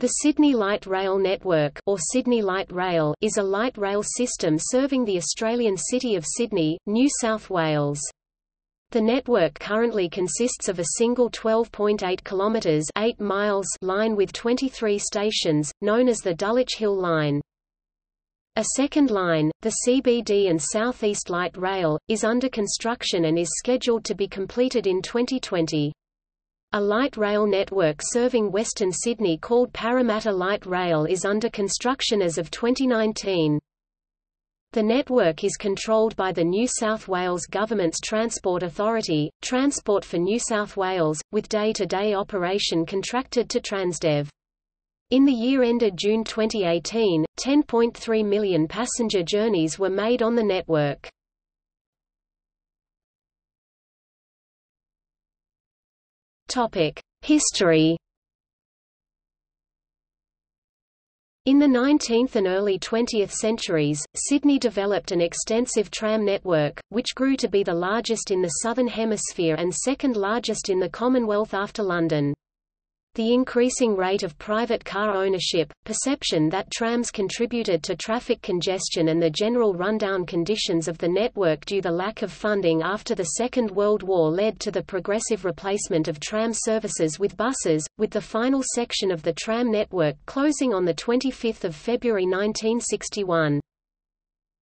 The Sydney Light Rail Network or Sydney Light Rail is a light rail system serving the Australian city of Sydney, New South Wales. The network currently consists of a single 12.8 kilometres 8 miles line with 23 stations, known as the Dulwich Hill Line. A second line, the CBD and South East Light Rail, is under construction and is scheduled to be completed in 2020. A light rail network serving Western Sydney called Parramatta Light Rail is under construction as of 2019. The network is controlled by the New South Wales Government's Transport Authority, Transport for New South Wales, with day-to-day -day operation contracted to Transdev. In the year ended June 2018, 10.3 million passenger journeys were made on the network. History. In the 19th and early 20th centuries, Sydney developed an extensive tram network, which grew to be the largest in the Southern Hemisphere and second largest in the Commonwealth after London. The increasing rate of private car ownership, perception that trams contributed to traffic congestion and the general rundown conditions of the network due the lack of funding after the Second World War led to the progressive replacement of tram services with buses, with the final section of the tram network closing on 25 February 1961.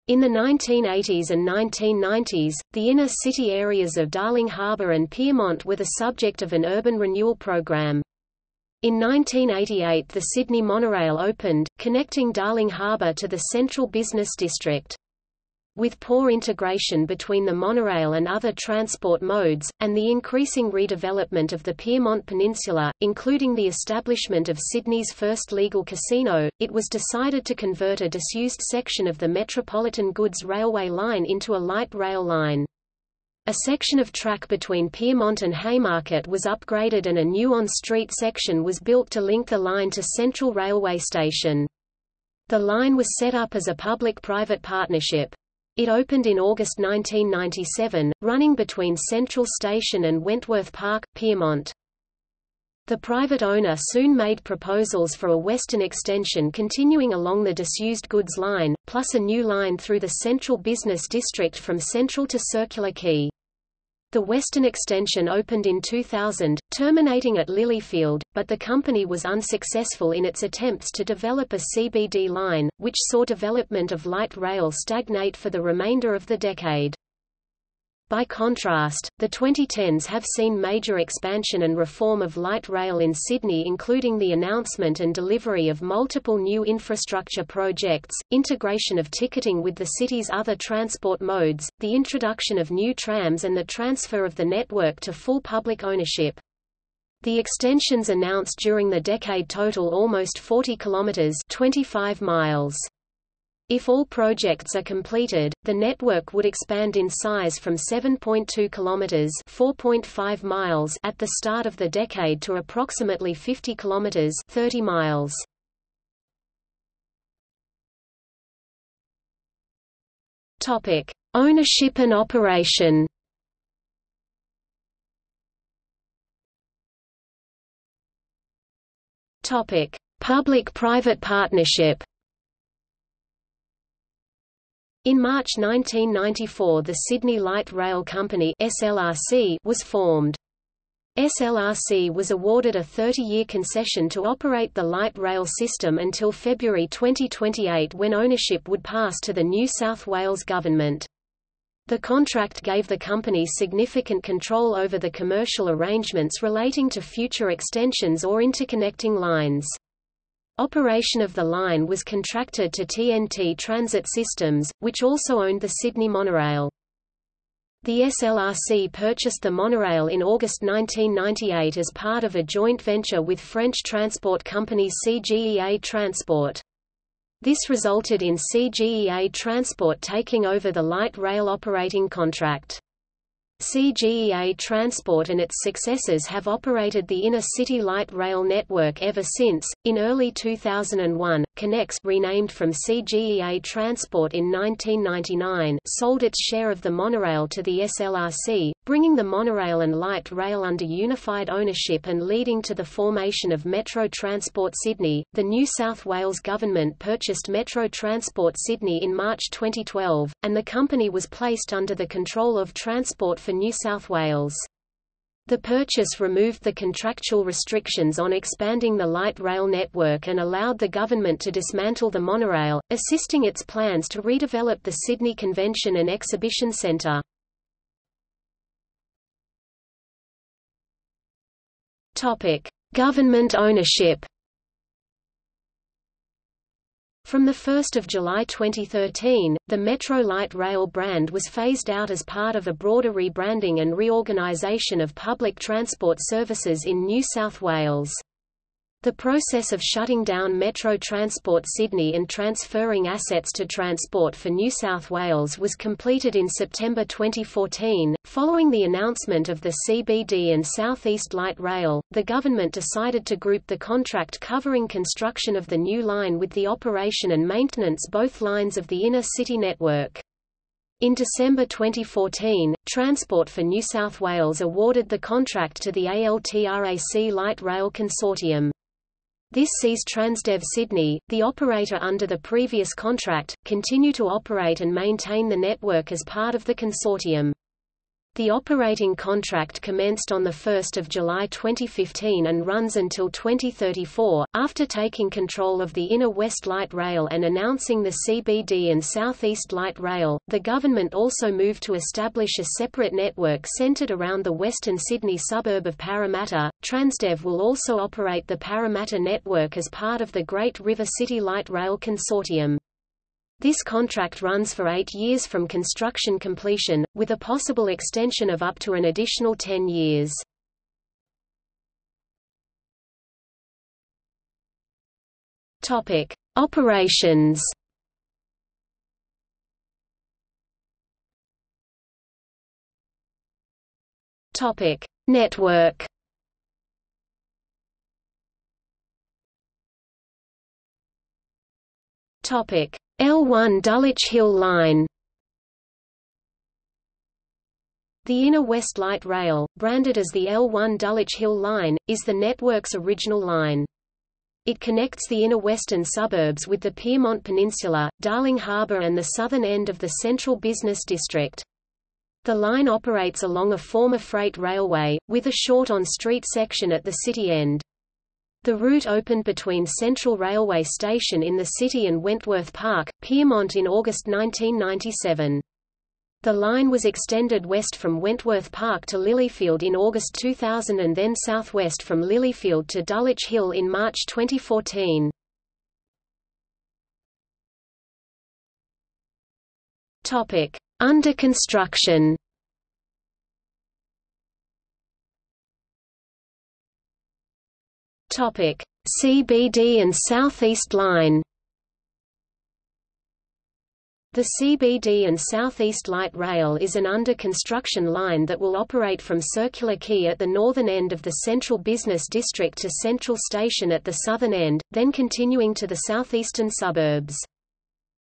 In the 1980s and 1990s, the inner city areas of Darling Harbour and Pyrmont were the subject of an urban renewal program. In 1988 the Sydney monorail opened, connecting Darling Harbour to the central business district. With poor integration between the monorail and other transport modes, and the increasing redevelopment of the Pyrmont Peninsula, including the establishment of Sydney's first legal casino, it was decided to convert a disused section of the Metropolitan Goods Railway line into a light rail line. A section of track between Pyrmont and Haymarket was upgraded and a new on-street section was built to link the line to Central Railway Station. The line was set up as a public-private partnership. It opened in August 1997, running between Central Station and Wentworth Park, Pyrmont. The private owner soon made proposals for a western extension continuing along the disused goods line, plus a new line through the central business district from Central to Circular Quay. The western extension opened in 2000, terminating at Lilyfield, but the company was unsuccessful in its attempts to develop a CBD line, which saw development of light rail stagnate for the remainder of the decade. By contrast, the 2010s have seen major expansion and reform of light rail in Sydney including the announcement and delivery of multiple new infrastructure projects, integration of ticketing with the city's other transport modes, the introduction of new trams and the transfer of the network to full public ownership. The extensions announced during the decade total almost 40 kilometers 25 miles. If all projects are completed, the network would expand in size from 7.2 kilometers (4.5 miles) at the start of the decade to approximately 50 kilometers (30 miles). Topic: Ownership and operation. Topic: Public-private partnership. In March 1994 the Sydney Light Rail Company SLRC was formed. SLRC was awarded a 30-year concession to operate the light rail system until February 2028 when ownership would pass to the New South Wales Government. The contract gave the company significant control over the commercial arrangements relating to future extensions or interconnecting lines. Operation of the line was contracted to TNT Transit Systems, which also owned the Sydney monorail. The SLRC purchased the monorail in August 1998 as part of a joint venture with French transport company CGEA Transport. This resulted in CGEA Transport taking over the light rail operating contract. CGEA Transport and its successors have operated the inner city light rail network ever since. In early 2001, Connex renamed from CGEA Transport in 1999 sold its share of the monorail to the SLRC, bringing the monorail and light rail under unified ownership and leading to the formation of Metro Transport Sydney. The New South Wales government purchased Metro Transport Sydney in March 2012, and the company was placed under the control of Transport for New South Wales. The purchase removed the contractual restrictions on expanding the light rail network and allowed the government to dismantle the monorail, assisting its plans to redevelop the Sydney Convention and Exhibition Centre. Government ownership. From 1 July 2013, the Metro Light Rail brand was phased out as part of a broader rebranding and reorganisation of public transport services in New South Wales. The process of shutting down Metro Transport Sydney and transferring assets to Transport for New South Wales was completed in September 2014. Following the announcement of the CBD and South East Light Rail, the government decided to group the contract covering construction of the new line with the operation and maintenance both lines of the inner city network. In December 2014, Transport for New South Wales awarded the contract to the ALTRAC Light Rail Consortium. This sees Transdev Sydney, the operator under the previous contract, continue to operate and maintain the network as part of the consortium. The operating contract commenced on 1 July 2015 and runs until 2034. After taking control of the Inner West Light Rail and announcing the CBD and Southeast Light Rail, the government also moved to establish a separate network centred around the western Sydney suburb of Parramatta. Transdev will also operate the Parramatta network as part of the Great River City Light Rail Consortium. This contract runs for eight years from construction completion, with a possible extension of up to an additional 10 years. Topic: Operations. Topic: Network. Topic: L1 Dulwich Hill Line The Inner West Light Rail, branded as the L1 Dulwich Hill Line, is the network's original line. It connects the inner western suburbs with the Pyrmont Peninsula, Darling Harbour and the southern end of the central business district. The line operates along a former freight railway, with a short on-street section at the city end. The route opened between Central Railway Station in the city and Wentworth Park, Pyrmont in August 1997. The line was extended west from Wentworth Park to Lilyfield in August 2000 and then southwest from Lilyfield to Dulwich Hill in March 2014. Topic: Under construction. Topic: CBD and Southeast Line. The CBD and Southeast Light Rail is an under-construction line that will operate from Circular Quay at the northern end of the Central Business District to Central Station at the southern end, then continuing to the southeastern suburbs.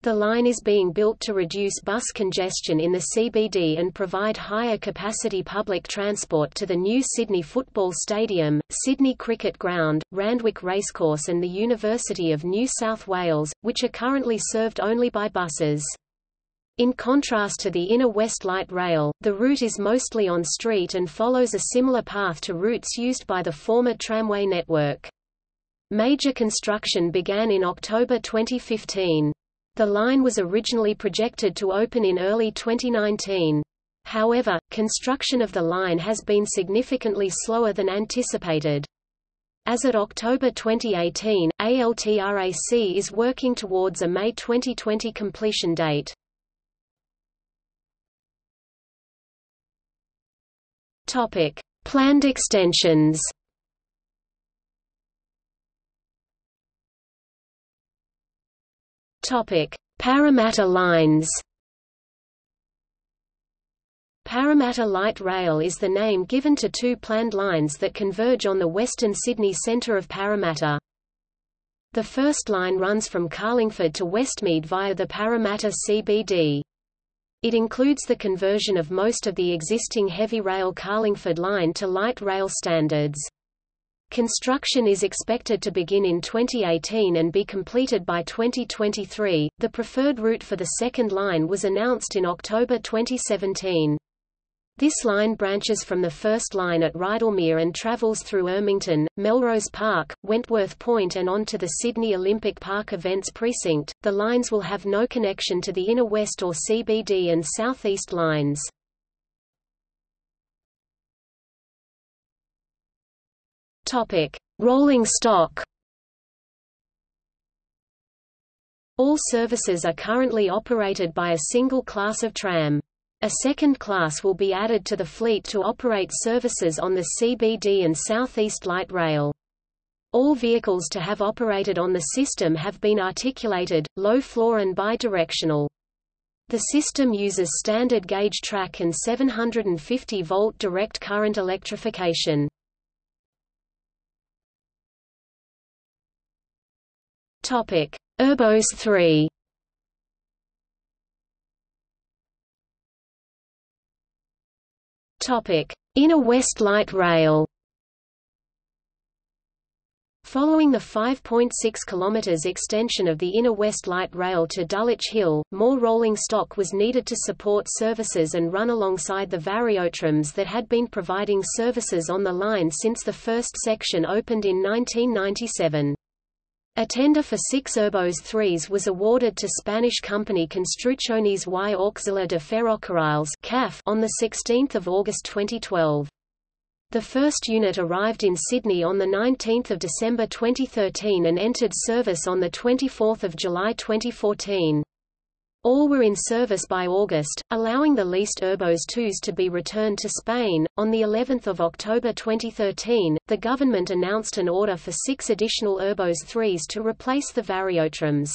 The line is being built to reduce bus congestion in the CBD and provide higher capacity public transport to the new Sydney Football Stadium, Sydney Cricket Ground, Randwick Racecourse and the University of New South Wales, which are currently served only by buses. In contrast to the inner West Light Rail, the route is mostly on street and follows a similar path to routes used by the former tramway network. Major construction began in October 2015. The line was originally projected to open in early 2019. However, construction of the line has been significantly slower than anticipated. As at October 2018, ALTRAC is working towards a May 2020 completion date. Topic: Planned extensions. Topic: Parramatta lines. Parramatta Light Rail is the name given to two planned lines that converge on the western Sydney centre of Parramatta. The first line runs from Carlingford to Westmead via the Parramatta CBD. It includes the conversion of most of the existing heavy rail Carlingford line to light rail standards. Construction is expected to begin in 2018 and be completed by 2023. The preferred route for the second line was announced in October 2017. This line branches from the first line at Rydalmere and travels through Ermington, Melrose Park, Wentworth Point and on to the Sydney Olympic Park Events Precinct. The lines will have no connection to the Inner West or CBD and Southeast lines. Topic: Rolling stock. All services are currently operated by a single class of tram. A second class will be added to the fleet to operate services on the CBD and Southeast Light Rail. All vehicles to have operated on the system have been articulated, low-floor and bidirectional. The system uses standard gauge track and 750-volt direct current electrification. Topic: Urbos 3. Topic: Inner West Light Rail. Following the 5.6 km extension of the Inner West Light Rail to Dulwich Hill, more rolling stock was needed to support services and run alongside the variotrams that had been providing services on the line since the first section opened in 1997. A tender for six Urbos 3s was awarded to Spanish company Construcciones y Auxiliar de Ferrocarriles on 16 August 2012. The first unit arrived in Sydney on 19 December 2013 and entered service on 24 July 2014. All were in service by August, allowing the leased Urbos 2s to be returned to Spain. On the 11th of October 2013, the government announced an order for 6 additional Urbos 3s to replace the Variotrams.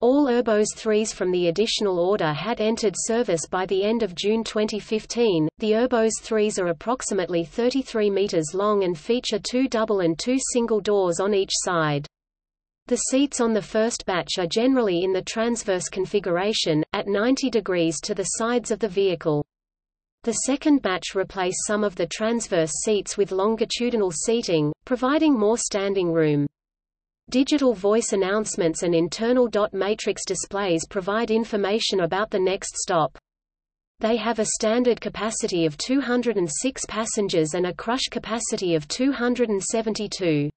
All Urbos 3s from the additional order had entered service by the end of June 2015. The Urbos 3s are approximately 33 meters long and feature two double and two single doors on each side. The seats on the first batch are generally in the transverse configuration, at 90 degrees to the sides of the vehicle. The second batch replace some of the transverse seats with longitudinal seating, providing more standing room. Digital voice announcements and internal dot matrix displays provide information about the next stop. They have a standard capacity of 206 passengers and a crush capacity of 272.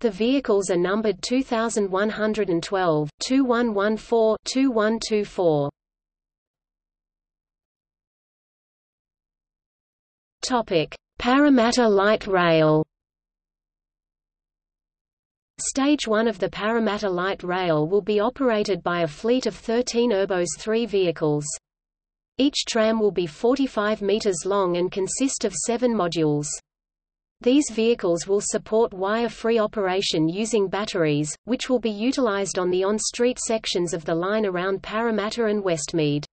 The vehicles are numbered 2112, 2114, 2124. Topic: Parramatta Light Rail. Stage 1 of the Parramatta Light Rail will be operated by a fleet of 13 Urbos 3 vehicles. Each tram will be 45 meters long and consist of seven modules. These vehicles will support wire-free operation using batteries, which will be utilized on the on-street sections of the line around Parramatta and Westmead.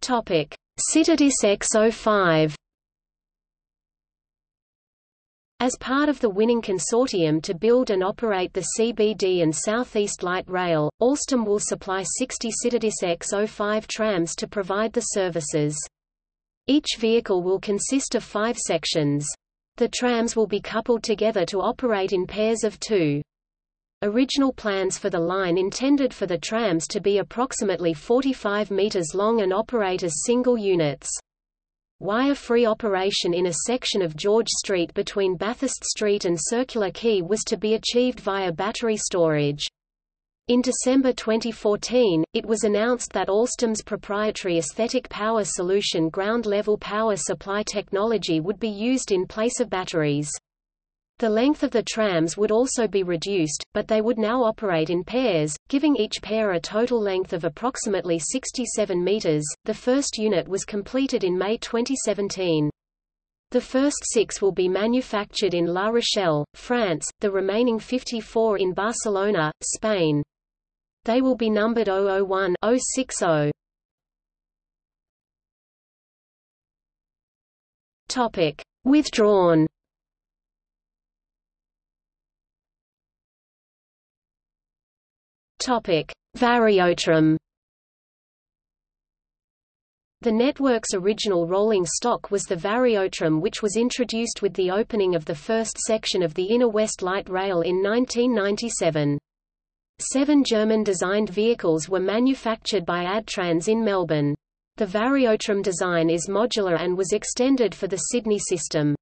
Topic: Citadis X05 as part of the winning consortium to build and operate the CBD and Southeast Light Rail, Alstom will supply 60 Citadis X05 trams to provide the services. Each vehicle will consist of five sections. The trams will be coupled together to operate in pairs of two. Original plans for the line intended for the trams to be approximately 45 meters long and operate as single units. Wire-free operation in a section of George Street between Bathurst Street and Circular Quay was to be achieved via battery storage. In December 2014, it was announced that Alstom's proprietary aesthetic power solution ground-level power supply technology would be used in place of batteries. The length of the trams would also be reduced, but they would now operate in pairs, giving each pair a total length of approximately 67 meters. The first unit was completed in May 2017. The first six will be manufactured in La Rochelle, France, the remaining 54 in Barcelona, Spain. They will be numbered 001 060. Topic: Withdrawn. Topic: Variotram. The network's original rolling stock was the Variotram which was introduced with the opening of the first section of the Inner West Light Rail in 1997. Seven German-designed vehicles were manufactured by Adtranz in Melbourne. The Variotram design is modular and was extended for the Sydney system.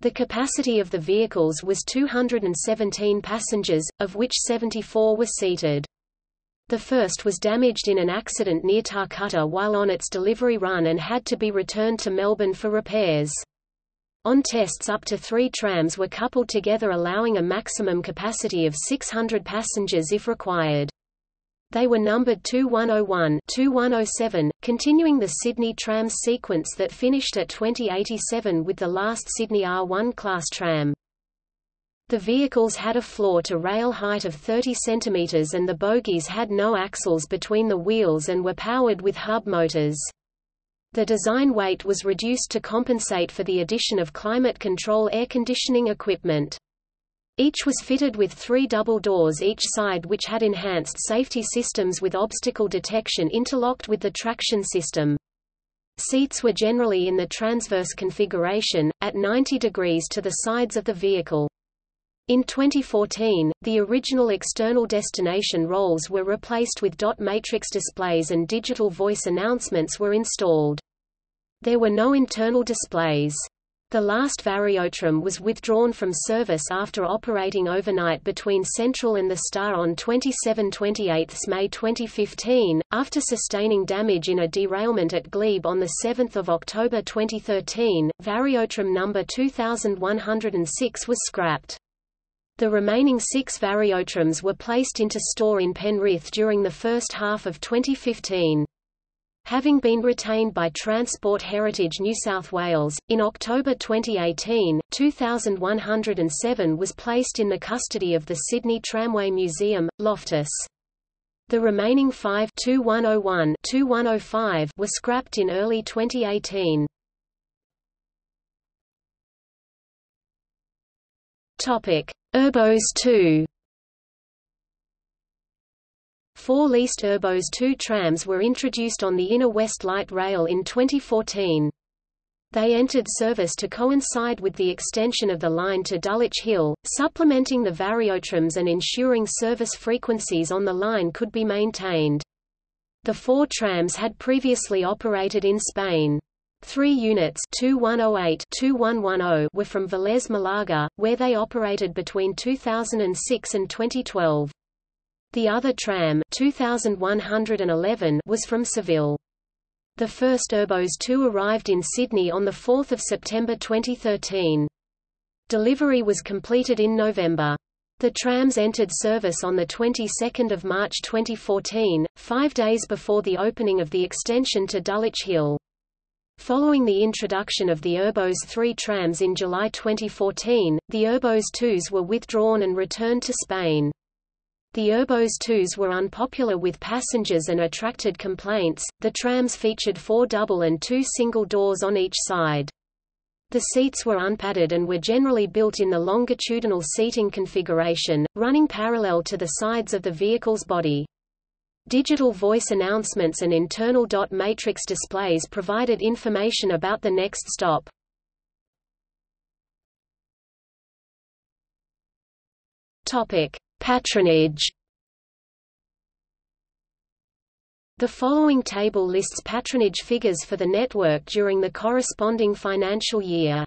The capacity of the vehicles was 217 passengers, of which 74 were seated. The first was damaged in an accident near Tarcutta while on its delivery run and had to be returned to Melbourne for repairs. On tests up to three trams were coupled together allowing a maximum capacity of 600 passengers if required. They were numbered 2101 2107, continuing the Sydney trams sequence that finished at 2087 with the last Sydney R1 class tram. The vehicles had a floor-to-rail height of 30 cm and the bogies had no axles between the wheels and were powered with hub motors. The design weight was reduced to compensate for the addition of climate control air conditioning equipment. Each was fitted with three double doors each side which had enhanced safety systems with obstacle detection interlocked with the traction system. Seats were generally in the transverse configuration, at 90 degrees to the sides of the vehicle. In 2014, the original external destination rolls were replaced with dot matrix displays and digital voice announcements were installed. There were no internal displays. The last Variotram was withdrawn from service after operating overnight between Central and the Star on 27–28 May 2015, after sustaining damage in a derailment at Glebe on 7 October 2013. Variotram number 2106 was scrapped. The remaining six Variotrams were placed into store in Penrith during the first half of 2015. Having been retained by Transport Heritage New South Wales, in October 2018, 2107 was placed in the custody of the Sydney Tramway Museum, Loftus. The remaining five 2101 2105 were scrapped in early 2018. Topic: Urbos 2 Four leased Urbos 2 trams were introduced on the Inner West Light Rail in 2014. They entered service to coincide with the extension of the line to Dulwich Hill, supplementing the Variotrams and ensuring service frequencies on the line could be maintained. The four trams had previously operated in Spain. Three units 2108 2110 were from Velez Malaga, where they operated between 2006 and 2012. The other tram 2111 was from Seville. The first Urbos 2 arrived in Sydney on 4 September 2013. Delivery was completed in November. The trams entered service on the 22nd of March 2014, five days before the opening of the extension to Dulwich Hill. Following the introduction of the Urbos 3 trams in July 2014, the Urbos 2s were withdrawn and returned to Spain. The Urbos 2s were unpopular with passengers and attracted complaints. The trams featured four double and two single doors on each side. The seats were unpadded and were generally built in the longitudinal seating configuration, running parallel to the sides of the vehicle's body. Digital voice announcements and internal dot matrix displays provided information about the next stop. Topic: Patronage. The following table lists patronage figures for the network during the corresponding financial year.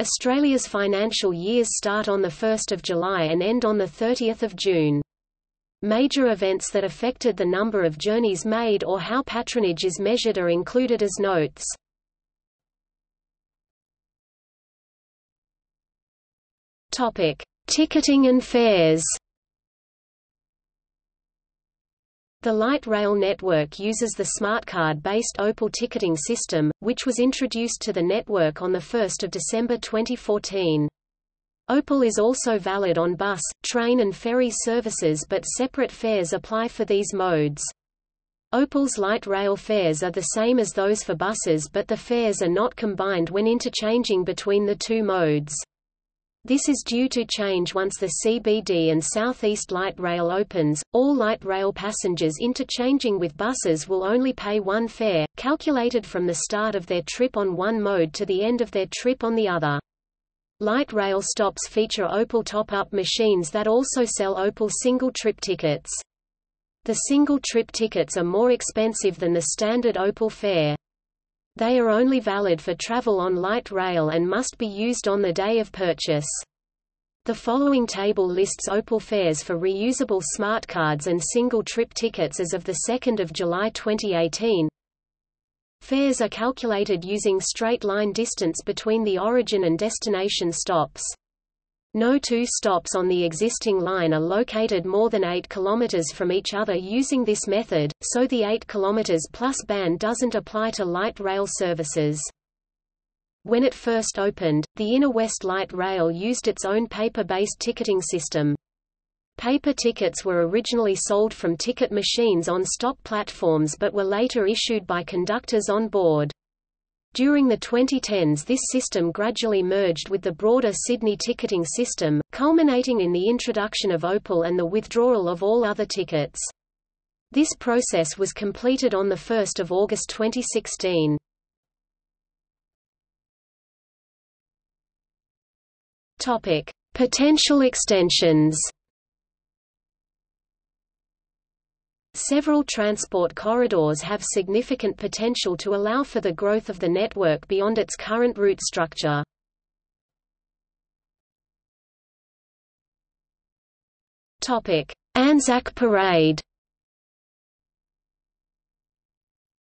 Australia's financial years start on 1 July and end on 30 June. Major events that affected the number of journeys made or how patronage is measured are included as notes. Topic: Ticketing and fares. The light rail network uses the SmartCard-based Opal ticketing system, which was introduced to the network on 1 December 2014. Opal is also valid on bus, train and ferry services but separate fares apply for these modes. Opal's light rail fares are the same as those for buses but the fares are not combined when interchanging between the two modes. This is due to change once the CBD and Southeast Light Rail opens. All light rail passengers interchanging with buses will only pay one fare, calculated from the start of their trip on one mode to the end of their trip on the other. Light rail stops feature Opal top-up machines that also sell Opal single-trip tickets. The single-trip tickets are more expensive than the standard Opal fare. They are only valid for travel on light rail and must be used on the day of purchase. The following table lists Opal fares for reusable smart cards and single-trip tickets as of 2 July 2018. Fares are calculated using straight-line distance between the origin and destination stops. No two stops on the existing line are located more than 8 km from each other using this method, so the 8 km plus ban doesn't apply to light rail services. When it first opened, the Inner West Light Rail used its own paper-based ticketing system. Paper tickets were originally sold from ticket machines on stop platforms but were later issued by conductors on board. During the 2010s this system gradually merged with the broader Sydney ticketing system, culminating in the introduction of Opal and the withdrawal of all other tickets. This process was completed on 1 August 2016. Potential extensions Several transport corridors have significant potential to allow for the growth of the network beyond its current route structure. Anzac Parade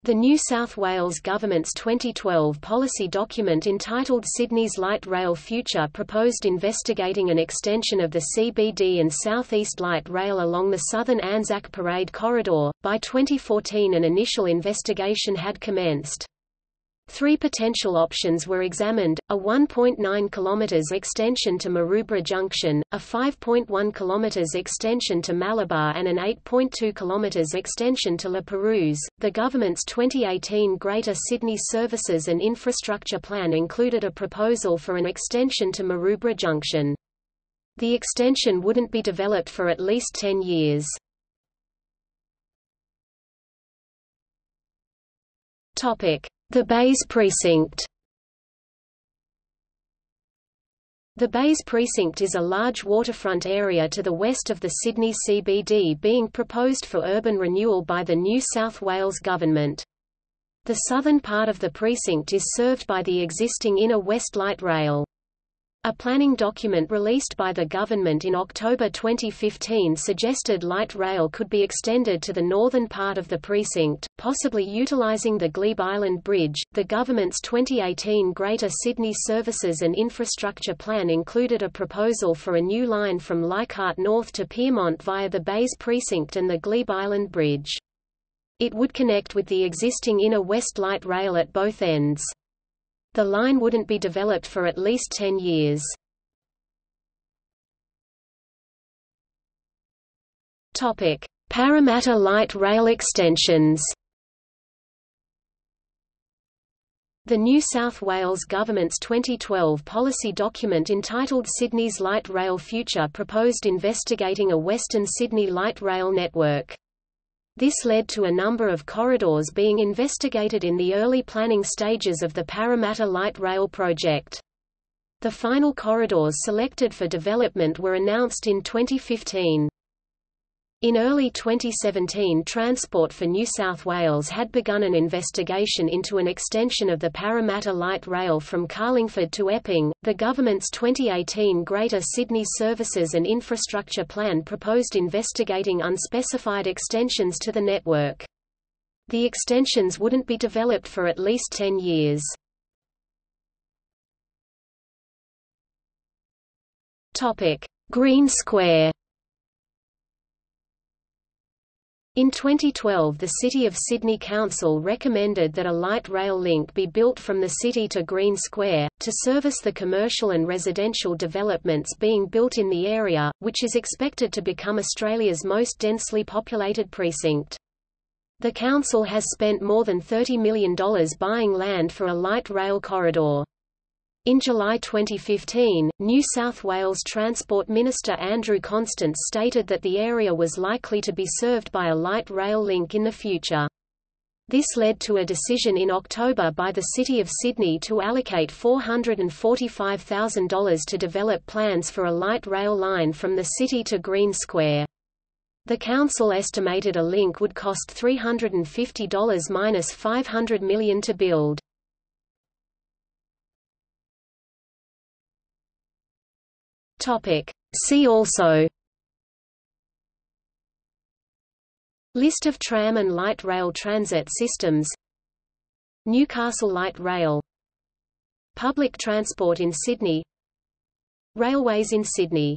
The New South Wales Government's 2012 policy document entitled Sydney's Light Rail Future proposed investigating an extension of the CBD and South East Light Rail along the southern Anzac Parade corridor. By 2014, an initial investigation had commenced. Three potential options were examined, a 1.9 km extension to Maroubra Junction, a 5.1 km extension to Malabar and an 8.2 km extension to La Perouse. The government's 2018 Greater Sydney Services and Infrastructure Plan included a proposal for an extension to Maroubra Junction. The extension wouldn't be developed for at least 10 years. Topic: the Bays Precinct The Bays Precinct is a large waterfront area to the west of the Sydney CBD being proposed for urban renewal by the New South Wales Government. The southern part of the precinct is served by the existing Inner West Light Rail. A planning document released by the government in October 2015 suggested light rail could be extended to the northern part of the precinct, possibly utilizing the Glebe Island Bridge. The government's 2018 Greater Sydney Services and Infrastructure Plan included a proposal for a new line from Leichhardt North to Pyrmont via the Bays Precinct and the Glebe Island Bridge. It would connect with the existing Inner West Light Rail at both ends. The line wouldn't be developed for at least 10 years. Topic: Parramatta Light Rail extensions. The New South Wales Government's 2012 policy document entitled Sydney's Light Rail Future proposed investigating a Western Sydney light rail network. This led to a number of corridors being investigated in the early planning stages of the Parramatta Light Rail project. The final corridors selected for development were announced in 2015. In early 2017 Transport for New South Wales had begun an investigation into an extension of the Parramatta Light Rail from Carlingford to Epping. The government's 2018 Greater Sydney Services and Infrastructure Plan proposed investigating unspecified extensions to the network. The extensions wouldn't be developed for at least 10 years. Topic: Green Square In 2012 the City of Sydney Council recommended that a light rail link be built from the city to Green Square, to service the commercial and residential developments being built in the area, which is expected to become Australia's most densely populated precinct. The council has spent more than $30 million buying land for a light rail corridor. In July 2015, New South Wales Transport Minister Andrew Constance stated that the area was likely to be served by a light rail link in the future. This led to a decision in October by the City of Sydney to allocate $445,000 to develop plans for a light rail line from the city to Green Square. The council estimated a link would cost $350 minus $500 million to build. Topic. See also List of tram and light rail transit systems Newcastle Light Rail Public transport in Sydney Railways in Sydney